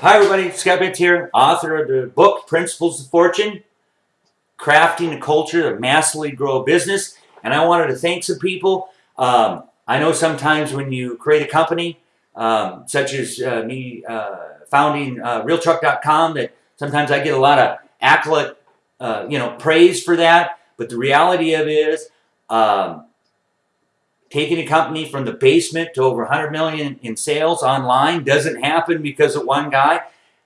Hi everybody, Scott Bitts here, author of the book Principles of Fortune, Crafting a Culture to Massively Grow a Business. And I wanted to thank some people. Um, I know sometimes when you create a company, um, such as uh, me uh, founding uh, RealTruck.com, that sometimes I get a lot of accolade, uh, you know, praise for that. But the reality of it is, um, taking a company from the basement to over 100 million in sales online doesn't happen because of one guy.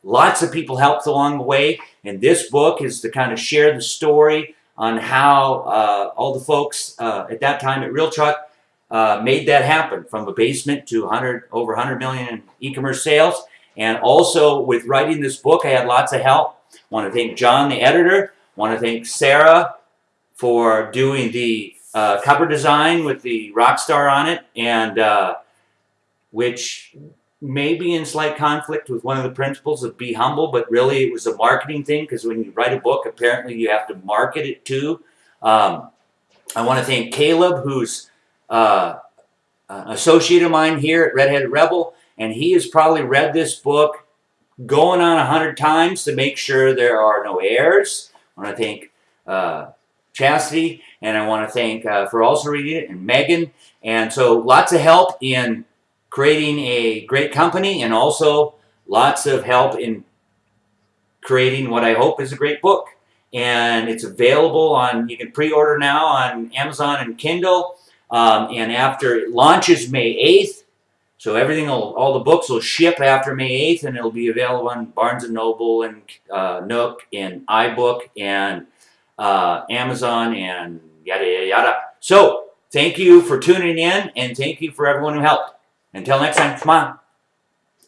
Lots of people helped along the way, and this book is to kind of share the story on how uh, all the folks uh, at that time at Real Truck uh, made that happen from a basement to 100 over 100 million in e-commerce sales. And also with writing this book, I had lots of help. Want to thank John, the editor. Want to thank Sarah for doing the uh, cover design with the rock star on it, and uh, which may be in slight conflict with one of the principles of be humble, but really it was a marketing thing because when you write a book, apparently you have to market it too. Um, I want to thank Caleb, who's uh, an associate of mine here at Redheaded Rebel, and he has probably read this book going on a hundred times to make sure there are no errors. I want to thank uh, Chastity, and I want to thank uh, for also reading it, and Megan. And so lots of help in creating a great company, and also lots of help in creating what I hope is a great book. And it's available on, you can pre-order now on Amazon and Kindle. Um, and after it launches May 8th, so everything, will, all the books will ship after May 8th, and it'll be available on Barnes & Noble and uh, Nook and iBook and uh, Amazon and yada, yada, yada. So, thank you for tuning in, and thank you for everyone who helped. Until next time, smile.